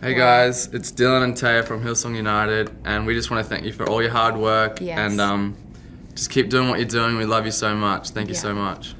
Hey guys, it's Dylan and Taya from Hillsong United, and we just want to thank you for all your hard work Yes. and um, just keep doing what you're doing. We love you so much. Thank you Yeah. so much.